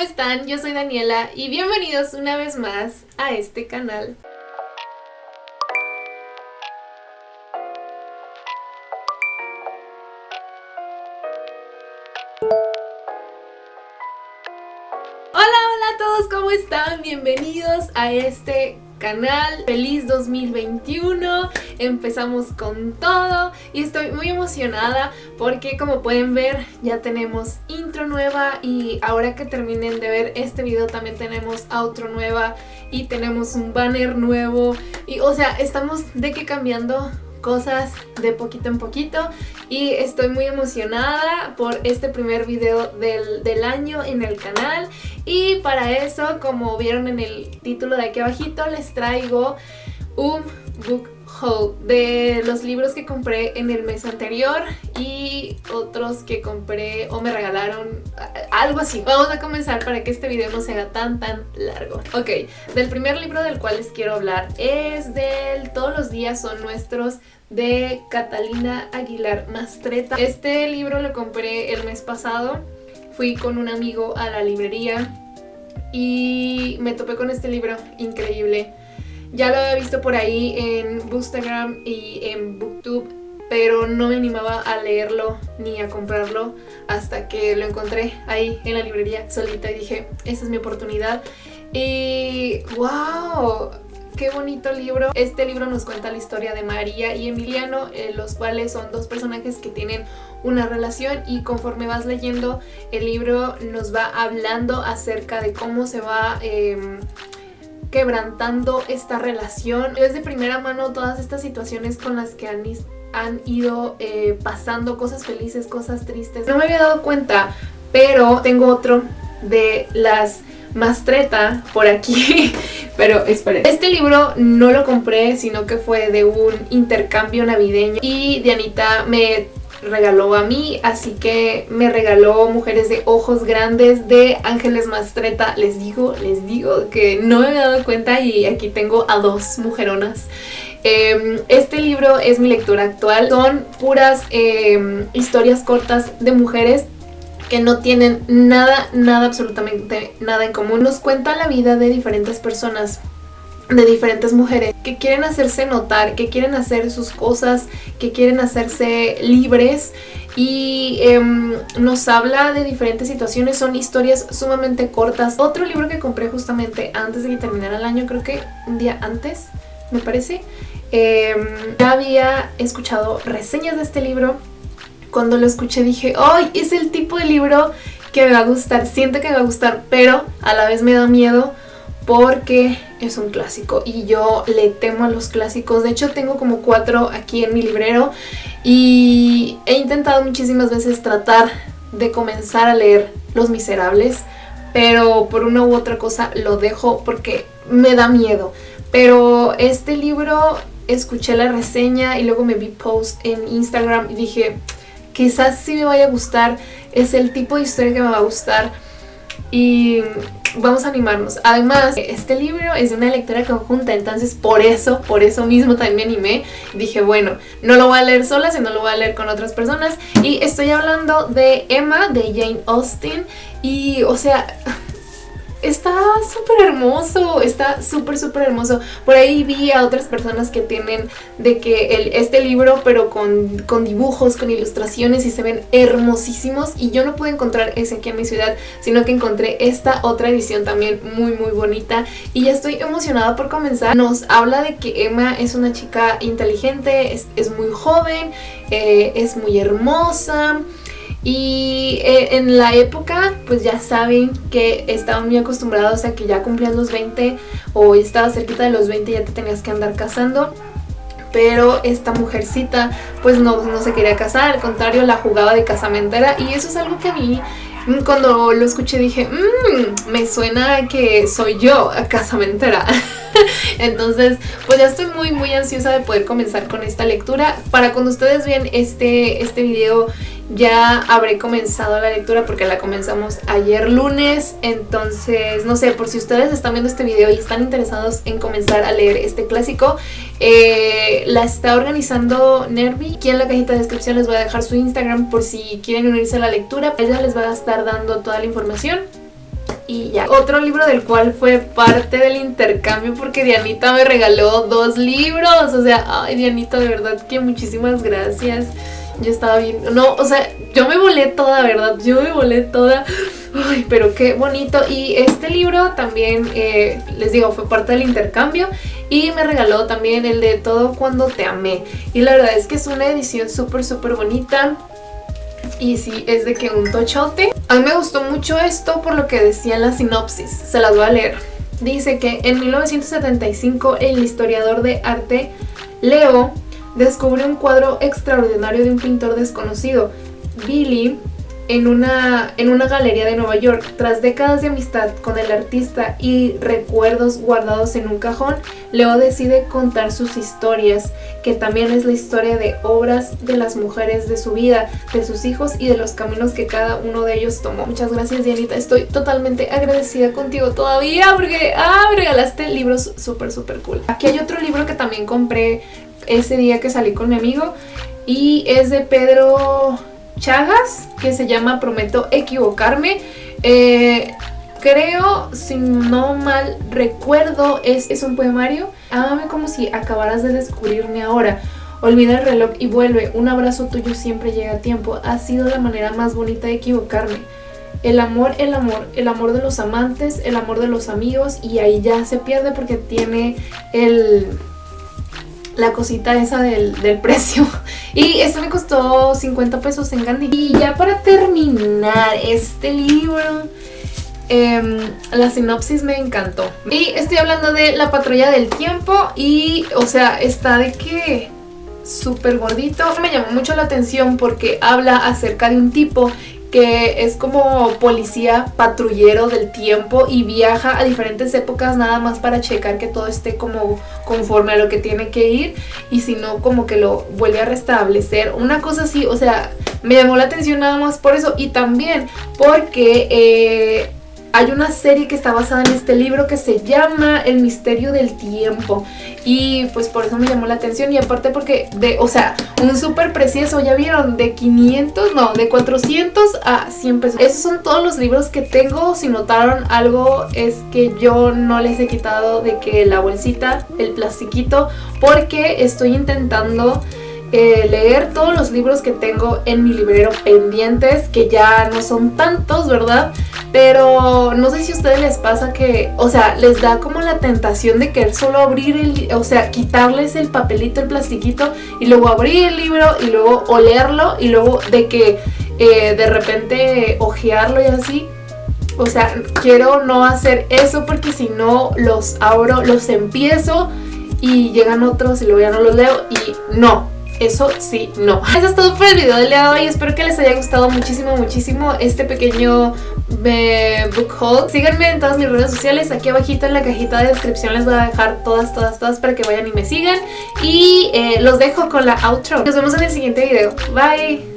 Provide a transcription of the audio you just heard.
¿cómo están? Yo soy Daniela y bienvenidos una vez más a este canal. Hola, hola a todos, ¿cómo están? Bienvenidos a este canal. Feliz 2021, empezamos con todo. Y estoy muy emocionada porque como pueden ver ya tenemos intro nueva. Y ahora que terminen de ver este video también tenemos outro nueva y tenemos un banner nuevo. Y o sea estamos de que cambiando cosas de poquito en poquito. Y estoy muy emocionada por este primer video del, del, año en el canal. Y para eso como vieron en el título de aquí abajito les traigo un book haul de los libros que compré en el mes anterior y otros que compré o me regalaron, algo así. Vamos a comenzar para que este video no se haga tan tan largo. Ok, del primer libro del cual les quiero hablar es del Todos los días son nuestros de Catalina Aguilar Mastreta. Este libro lo compré el mes pasado, fui con un amigo a la librería y me topé con este libro increíble. Ya lo había visto por ahí en Bookstagram y en Booktube, pero no me animaba a leerlo ni a comprarlo hasta que lo encontré ahí en la librería solita y dije, esta es mi oportunidad. Y wow, qué bonito libro. Este libro nos cuenta la historia de María y Emiliano, eh, los cuales son dos personajes que tienen una relación y conforme vas leyendo el libro nos va hablando acerca de cómo se va... Eh, quebrantando esta relación. Es de primera mano todas estas situaciones con las que han, han ido eh, pasando cosas felices, cosas tristes. No me había dado cuenta, pero tengo otro de las Mastreta por aquí, pero esperen. Este libro no lo compré, sino que fue de un intercambio navideño y Dianita me regaló a mí, así que me regaló Mujeres de Ojos Grandes de Ángeles Mastreta. Les digo, les digo que no me había dado cuenta y aquí tengo a dos mujeronas. Em, este libro es mi lectura actual, son puras em, historias cortas de mujeres que no tienen nada, nada, absolutamente nada en común. Nos cuenta la vida de diferentes personas de diferentes mujeres que quieren hacerse notar, que quieren hacer sus cosas, que quieren hacerse libres y em, nos habla de diferentes situaciones, son historias sumamente cortas. Otro libro que compré justamente antes de que terminara el año, creo que un día antes, me parece, em, ya había escuchado reseñas de este libro. Cuando lo escuché dije, ¡ay! Es el tipo de libro que me va a gustar, siento que me va a gustar, pero a la vez me da miedo porque es un clásico y yo le temo a los clásicos. De hecho tengo como cuatro aquí en mi librero y he intentado muchísimas veces tratar de comenzar a leer Los Miserables, pero por una u otra cosa lo dejo porque me da miedo. Pero este libro escuché la reseña y luego me vi post en Instagram y dije quizás sí me vaya a gustar, es el tipo de historia que me va a gustar y vamos a animarnos. Además, este libro es de una lectura conjunta, entonces por eso, por eso mismo también me animé. Dije, bueno, no lo voy a leer sola, sino lo voy a leer con otras personas. Y estoy hablando de Emma, de Jane Austen. Y, o sea, está súper hermoso, está súper súper hermoso. Por ahí vi a otras personas que tienen de que el, este libro pero con, con, dibujos, con ilustraciones y se ven hermosísimos y yo no pude encontrar ese aquí en mi ciudad, sino que encontré esta otra edición también muy muy bonita y ya estoy emocionada por comenzar. Nos habla de que Emma es una chica inteligente, es, es muy joven, eh, es muy hermosa, y eh, en la época, pues ya saben que estaban muy acostumbrados a que ya cumplías los 20 o estabas cerquita de los 20 y ya te tenías que andar casando. Pero esta mujercita pues no, no se quería casar, al contrario la jugaba de casamentera y eso es algo que a mí mm, cuando lo escuché dije, mmm, me suena que soy yo casamentera. Entonces, pues ya estoy muy muy ansiosa de poder comenzar con esta lectura. Para cuando ustedes vean este, este video ya habré comenzado la lectura porque la comenzamos ayer lunes, entonces no sé, por si ustedes están viendo este video y están interesados en comenzar a leer este clásico, eh, la está organizando Nervi. Aquí en la cajita de descripción les voy a dejar su Instagram por si quieren unirse a la lectura, ella les va a estar dando toda la información y ya. Otro libro del cual fue parte del intercambio porque Dianita me regaló dos libros. O sea, ay Dianita, de verdad que muchísimas gracias. Yo estaba bien, no, o sea, yo me volé toda, ¿verdad? Yo me volé toda. Ay, pero qué bonito. Y este libro también, eh, les digo, fue parte del intercambio. Y me regaló también el de Todo Cuando Te Amé. Y la verdad es que es una edición súper, súper bonita. Y sí, es de que un tochote. A mí me gustó mucho esto por lo que decía en la sinopsis. Se las voy a leer. Dice que en 1975 el historiador de arte Leo descubre un cuadro extraordinario de un pintor desconocido. Billy en una, en una galería de Nueva York. Tras décadas de amistad con el artista y recuerdos guardados en un cajón, Leo decide contar sus historias, que también es la historia de obras de las mujeres de su vida, de sus hijos y de los caminos que cada uno de ellos tomó. Muchas gracias Dianita, estoy totalmente agradecida contigo todavía porque ah, regalaste libros súper súper cool. Aquí hay otro libro que también compré ese día que salí con mi amigo y es de Pedro Chagas que se llama Prometo Equivocarme. Eh, creo, si no mal recuerdo, es, es un poemario. Ámame como si acabaras de descubrirme ahora. Olvida el reloj y vuelve. Un abrazo tuyo siempre llega a tiempo. Ha sido la manera más bonita de equivocarme. El amor, el amor, el amor de los amantes, el amor de los amigos y ahí ya se pierde porque tiene el, la cosita esa del, precio. Y esto me costó 50 pesos en Gandhi. Y ya para terminar este libro... Em, la sinopsis me encantó. Y estoy hablando de La Patrulla del Tiempo y, o sea, está de que súper gordito. Me llamó mucho la atención porque habla acerca de un tipo que es como policía patrullero del tiempo y viaja a diferentes épocas nada más para checar que todo esté como conforme a lo que tiene que ir y si no como que lo vuelve a restablecer. Una cosa así, o sea, me llamó la atención nada más por eso y también porque... Eh, hay una serie que está basada en este libro que se llama El misterio del tiempo. Y pues por eso me llamó la atención. Y aparte porque de, o sea, un súper precioso, ya vieron, de 500, no, de 400 a 100 pesos. Esos son todos los libros que tengo, si notaron algo es que yo no les he quitado de que la bolsita, el plastiquito, porque estoy intentando eh, leer todos los libros que tengo en mi librero pendientes, que ya no son tantos, ¿verdad? Pero no sé si a ustedes les pasa que, o sea, les da como la tentación de querer solo abrir el, o sea, quitarles el papelito, el plastiquito y luego abrir el libro y luego olerlo y luego de que eh, de repente ojearlo y así. O sea, quiero no hacer eso porque si no los abro, los empiezo y llegan otros y luego ya no los leo y no, eso sí, no. Eso es todo por el video del día de hoy. Espero que les haya gustado muchísimo, muchísimo este pequeño eh, book haul. Síganme en todas mis redes sociales. Aquí abajito en la cajita de descripción les voy a dejar todas, todas, todas para que vayan y me sigan. Y eh, los dejo con la outro. Nos vemos en el siguiente video. Bye.